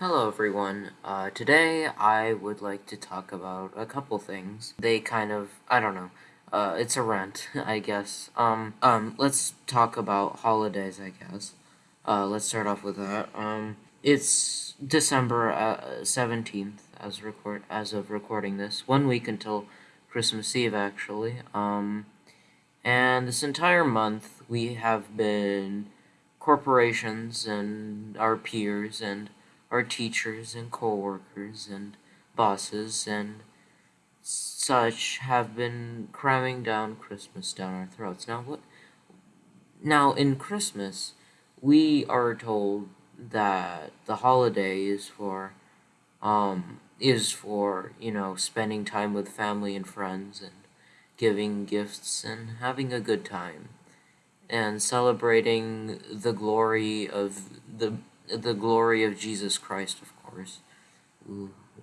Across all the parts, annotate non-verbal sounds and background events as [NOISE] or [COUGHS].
Hello everyone. Uh, today I would like to talk about a couple things. They kind of, I don't know, uh, it's a rant, [LAUGHS] I guess. Um, um, let's talk about holidays, I guess. Uh, let's start off with that. Um, it's December uh, 17th as record as of recording this. One week until Christmas Eve, actually. Um, and this entire month we have been corporations and our peers and our teachers and co-workers and bosses and such have been cramming down Christmas down our throats. Now what now in Christmas we are told that the holiday is for um is for, you know, spending time with family and friends and giving gifts and having a good time and celebrating the glory of the the glory of Jesus Christ, of course.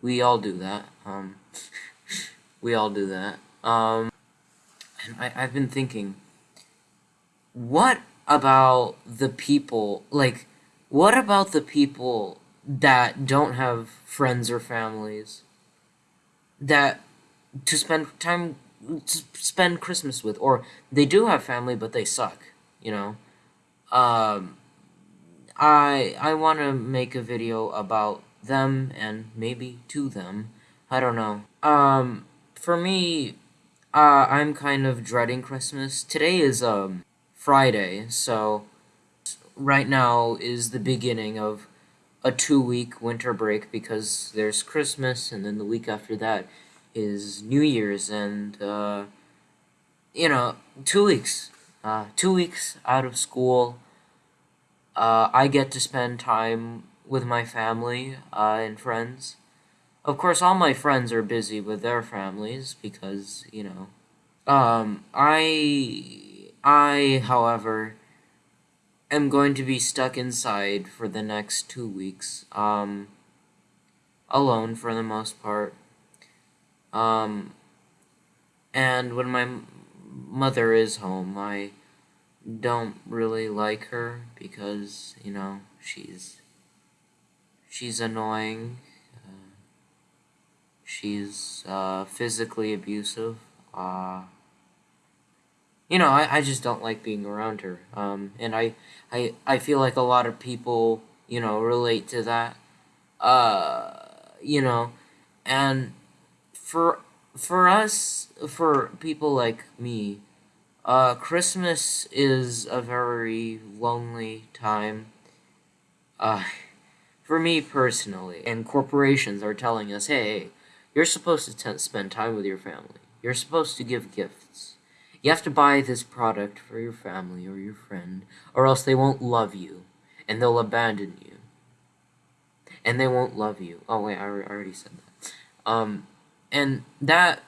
We all do that. Um, [LAUGHS] we all do that. Um, and I, I've been thinking, what about the people, like, what about the people that don't have friends or families that to spend time to spend Christmas with, or they do have family but they suck, you know? Um, I I want to make a video about them and maybe to them. I don't know. Um, for me, uh, I'm kind of dreading Christmas. Today is um Friday, so right now is the beginning of a two-week winter break because there's Christmas, and then the week after that is New Year's, and uh, you know, two weeks. Uh, two weeks out of school uh, I get to spend time with my family uh, and friends. Of course, all my friends are busy with their families because, you know. Um, I, I, however, am going to be stuck inside for the next two weeks, um, alone for the most part. Um, and when my mother is home, I don't really like her because you know she's she's annoying. Uh, she's uh, physically abusive. Uh, you know I, I just don't like being around her. Um, and I, I I feel like a lot of people you know relate to that. Uh, you know and for for us for people like me uh, Christmas is a very lonely time. Uh, for me personally, and corporations are telling us, hey, you're supposed to spend time with your family. You're supposed to give gifts. You have to buy this product for your family or your friend, or else they won't love you, and they'll abandon you. And they won't love you. Oh, wait, I already said that. Um, and that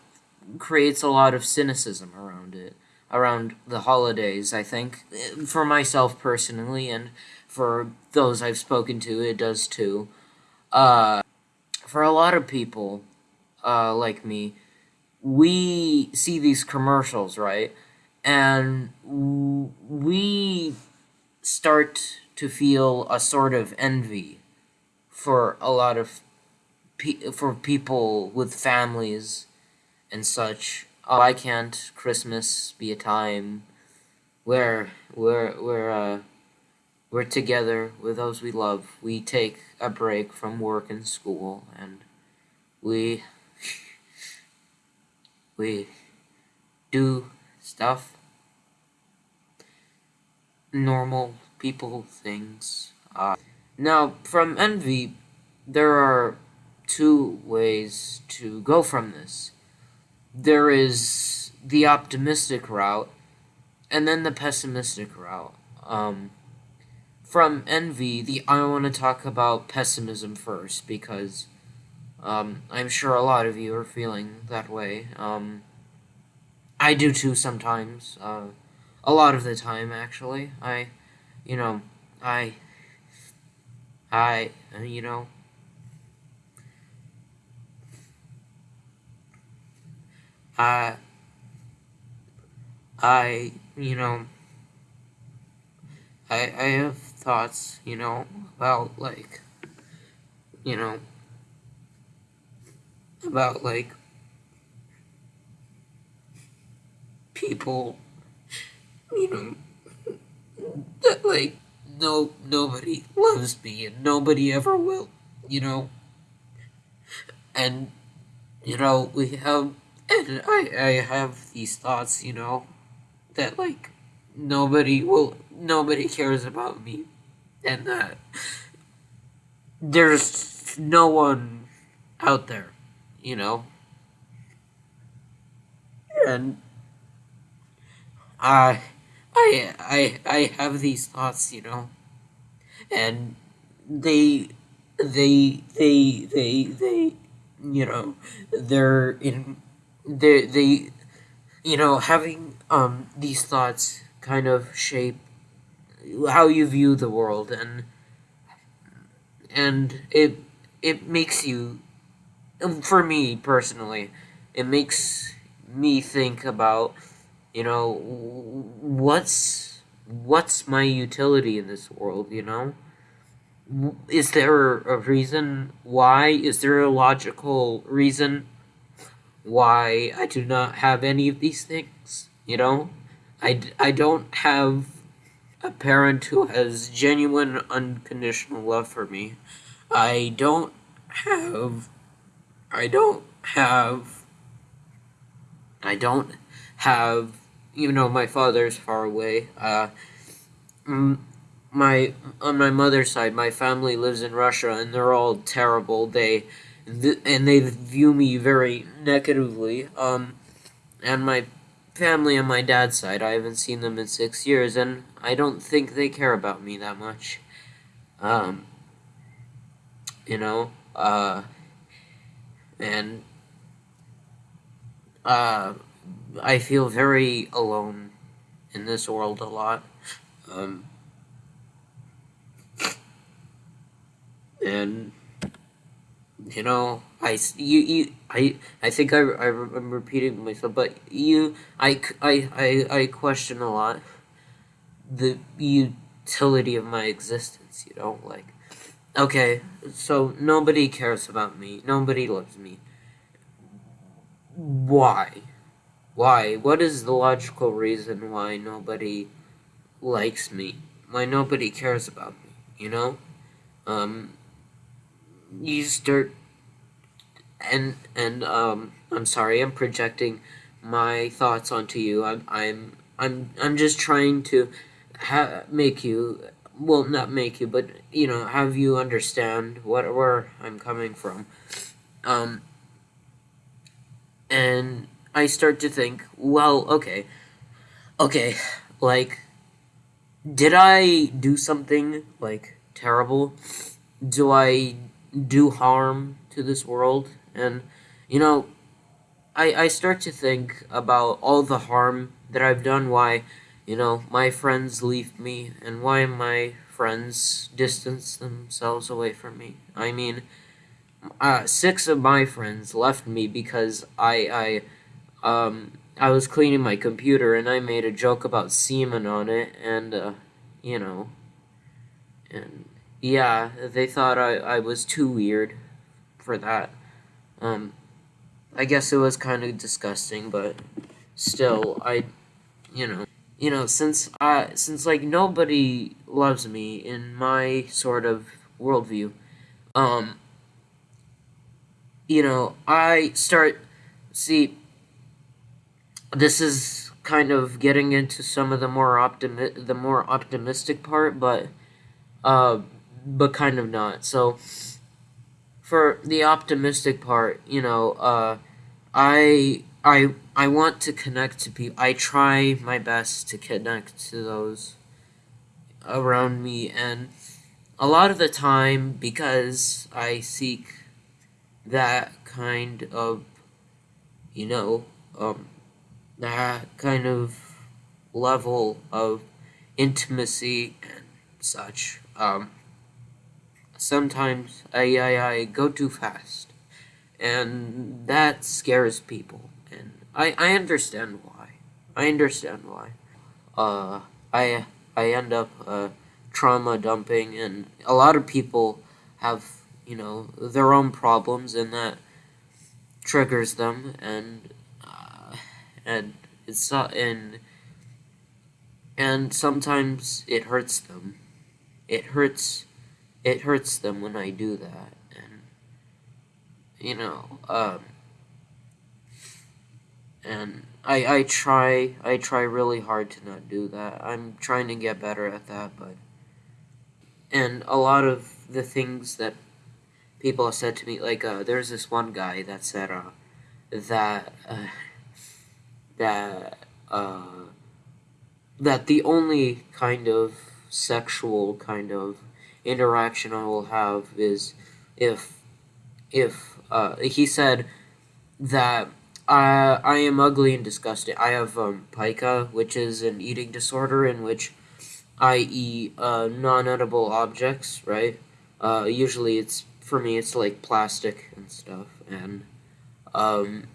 creates a lot of cynicism around it around the holidays, I think. For myself personally, and for those I've spoken to, it does too. Uh, for a lot of people, uh, like me, we see these commercials, right? And we start to feel a sort of envy for a lot of pe- for people with families and such why can't Christmas be a time where we're we're uh, we're together with those we love. We take a break from work and school, and we [LAUGHS] we do stuff normal people things. Uh, now, from envy, there are two ways to go from this there is the optimistic route and then the pessimistic route. Um, from envy, the I want to talk about pessimism first because um, I'm sure a lot of you are feeling that way. Um, I do too sometimes. Uh, a lot of the time, actually. I, you know, I, I, you know, I, I, you know, I, I have thoughts, you know, about, like, you know, about like people, you know, that like no nobody loves me and nobody ever will, you know. And you know, we have and I I have these thoughts, you know, that like nobody will nobody cares about me and that there's no one out there, you know. And I I I I have these thoughts, you know. And they they they they they you know, they're in they they you know, having um these thoughts kind of shape how you view the world and and it it makes you for me personally it makes me think about you know what's what's my utility in this world you know? Is there a reason why? Is there a logical reason why i do not have any of these things you know i, I don't have a parent who has genuine unconditional love for me. I don't have I don't have I don't have you know my father's far away. Uh my on my mother's side, my family lives in Russia and they're all terrible. They and they view me very negatively. Um and my family on my dad's side. I haven't seen them in six years, and I don't think they care about me that much. Um, you know, uh, and uh, I feel very alone in this world a lot. Um, and you know, I you, you I I think I, I am repeating myself, but you I, I, I, I question a lot the utility of my existence. You know, like okay, so nobody cares about me, nobody loves me. Why? Why? What is the logical reason why nobody likes me? Why nobody cares about me? You know, um, you start and and um I'm sorry I'm projecting my thoughts onto you. I'm I'm I'm I'm just trying to ha- make you well not make you but you know have you understand what where I'm coming from. Um and I start to think well okay okay like did I do something like terrible? Do I do harm to this world. And, you know, I, I start to think about all the harm that I've done, why, you know, my friends leave me, and why my friends distance themselves away from me. I mean, uh, six of my friends left me because I, I, um, I was cleaning my computer and I made a joke about semen on it, and, uh, you know, and yeah, they thought I, I was too weird for that. Um, I guess it was kind of disgusting, but still, I, you know, you know, since I, since like nobody loves me in my sort of worldview, um, you know, I start see. This is kind of getting into some of the more optimi- the more optimistic part, but, uh, but kind of not. So for the optimistic part, you know, uh, I I I want to connect to people. I try my best to connect to those around me, and a lot of the time, because I seek that kind of, you know, um, that kind of level of intimacy and such. Um, sometimes I, I, I go too fast. And that scares people. And I, I understand why. I understand why. Uh, I, I end up uh, trauma dumping, and a lot of people have, you know their own problems and that triggers them and uh, and it's not and and sometimes it hurts them it hurts it hurts them when I do that and you know um and I I try I try really hard to not do that. I'm trying to get better at that but and a lot of the things that people have said to me like uh, there's this one guy that said uh, that uh, that uh, that the only kind of sexual kind of interaction I will have is if if uh, he said that I I am ugly and disgusting. I have um, pica, which is an eating disorder in which I eat uh, non-edible objects. Right. Uh, usually, it's for me. It's like plastic and stuff, and um,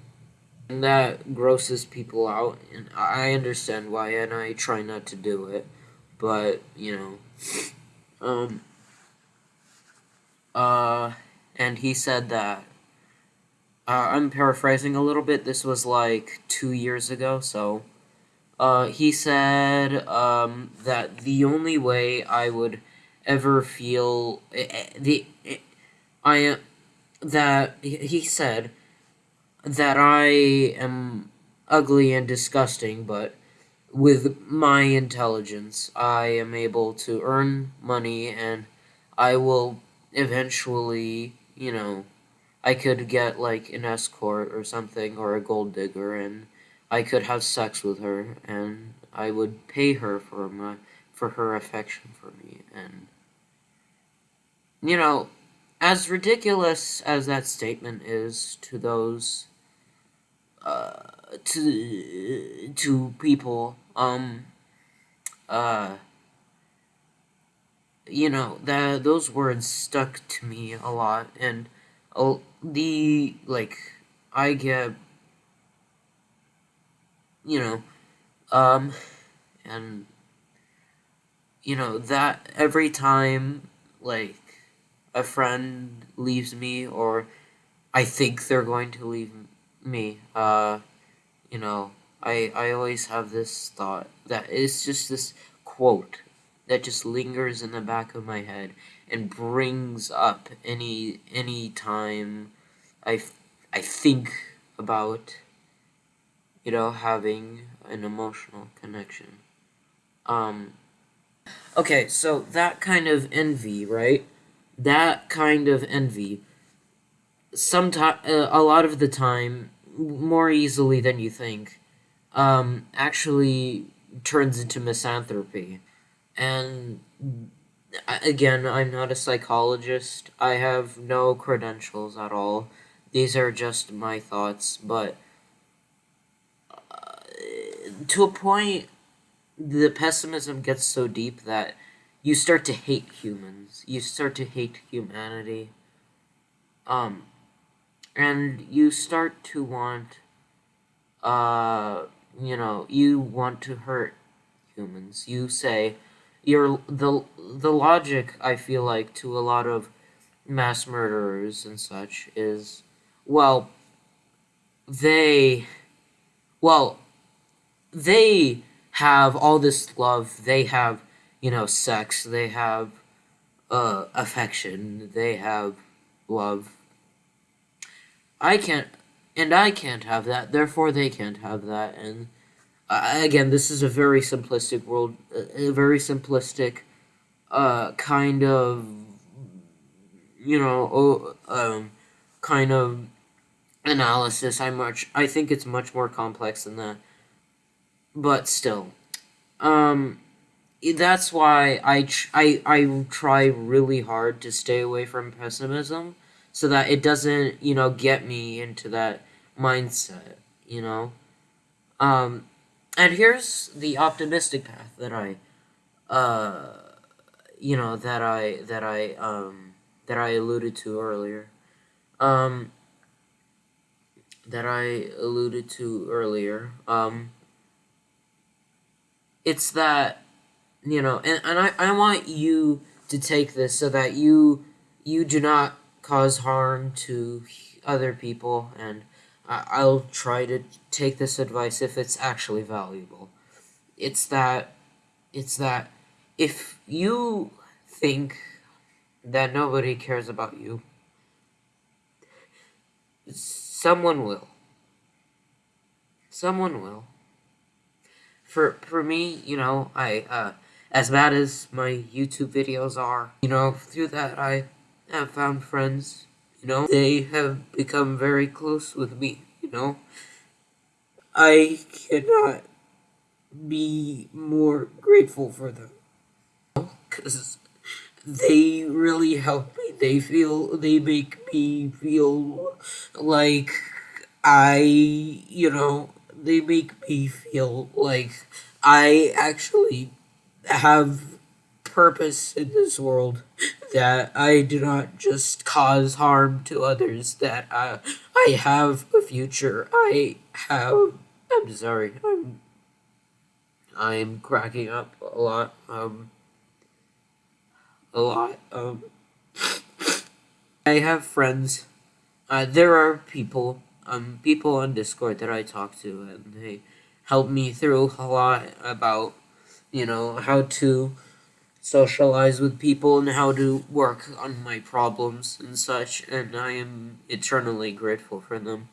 and that grosses people out, and I understand why, and I try not to do it, but you know, um, uh, and he said that. Uh, I'm paraphrasing a little bit. This was like two years ago, so. Uh, he said um, that the only way I would ever feel eh, eh, the eh, I that he said that I am ugly and disgusting, but with my intelligence, I am able to earn money and I will eventually, you know, I could get like an escort or something or a gold digger and I could have sex with her and I would pay her for my for her affection for me and you know as ridiculous as that statement is to those uh, to to people um uh you know that those words stuck to me a lot and the like I get you know um and you know that every time like a friend leaves me or I think they're going to leave me. Uh, you know, I I always have this thought that it's just this quote that just lingers in the back of my head and brings up any any time I I think about you know having an emotional connection. Um okay, so that kind of envy, right? That kind of envy sometimes uh, a lot of the time more easily than you think, um, actually turns into misanthropy. And again, I'm not a psychologist. I have no credentials at all. These are just my thoughts, but uh, to a point, the pessimism gets so deep that you start to hate humans. You start to hate humanity. Um, and you start to want uh you know you want to hurt humans you say you're the the logic i feel like to a lot of mass murderers and such is well they well they have all this love they have you know sex they have uh affection they have love I can't, and I can't have that. Therefore, they can't have that. And uh, again, this is a very simplistic world, a very simplistic uh, kind of, you know, um, kind of analysis. I much, I think it's much more complex than that. But still, um, that's why I, I, I try really hard to stay away from pessimism so that it doesn't, you know, get me into that mindset, you know. Um, and here's the optimistic path that I, uh, you know, that I that I um that I alluded to earlier, um, that I alluded to earlier. Um, it's that, you know, and, and I, I want you to take this so that you you do not cause harm to other people, and I- I'll try to take this advice if it's actually valuable. It's that, it's that if you think that nobody cares about you, someone will. Someone will. For for me, you know, I uh, as bad as my YouTube videos are, you know, through that I have found friends. You know, they have become very close with me. You know, I cannot be more grateful for them because they really help me. They feel they make me feel like I, you know, they make me feel like I actually have purpose in this world that I do not just cause harm to others that I I have a future. I have I'm sorry I'm I'm cracking up a lot um a lot um [COUGHS] I have friends. Uh, there are people um people on Discord that I talk to and they help me through a lot about you know how to socialize with people and how to work on my problems and such and I am eternally grateful for them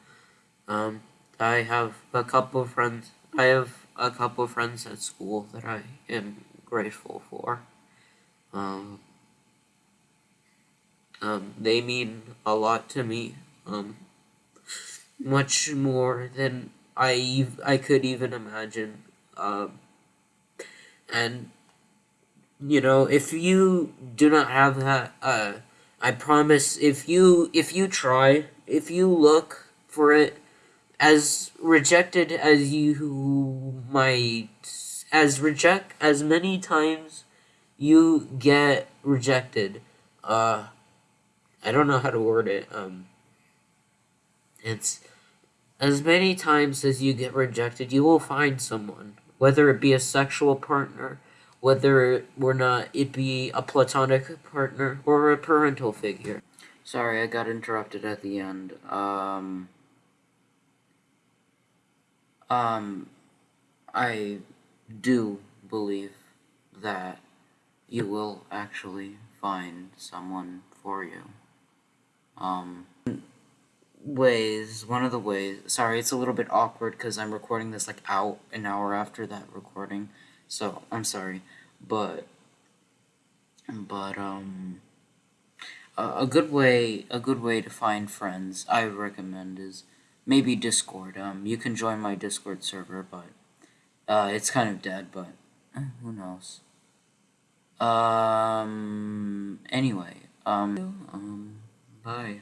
um I have a couple friends I have a couple friends at school that I am grateful for um um, they mean a lot to me um, much more than I I could even imagine. Um, and you know, if you do not have that, uh, I promise, if you if you try, if you look for it, as rejected as you might, as reject as many times you get rejected, uh, I don't know how to word it. Um, it's as many times as you get rejected, you will find someone, whether it be a sexual partner, whether or not it be a platonic partner or a parental figure. Sorry, I got interrupted at the end. Um, um, I do believe that you will actually find someone for you. Um, ways, one of the ways, sorry, it's a little bit awkward because I'm recording this like out an hour after that recording, so I'm sorry, but, but, um, a, a good way, a good way to find friends, I recommend is maybe Discord, um, you can join my Discord server, but, uh, it's kind of dead, but, eh, who knows, um, anyway, um, um, bye.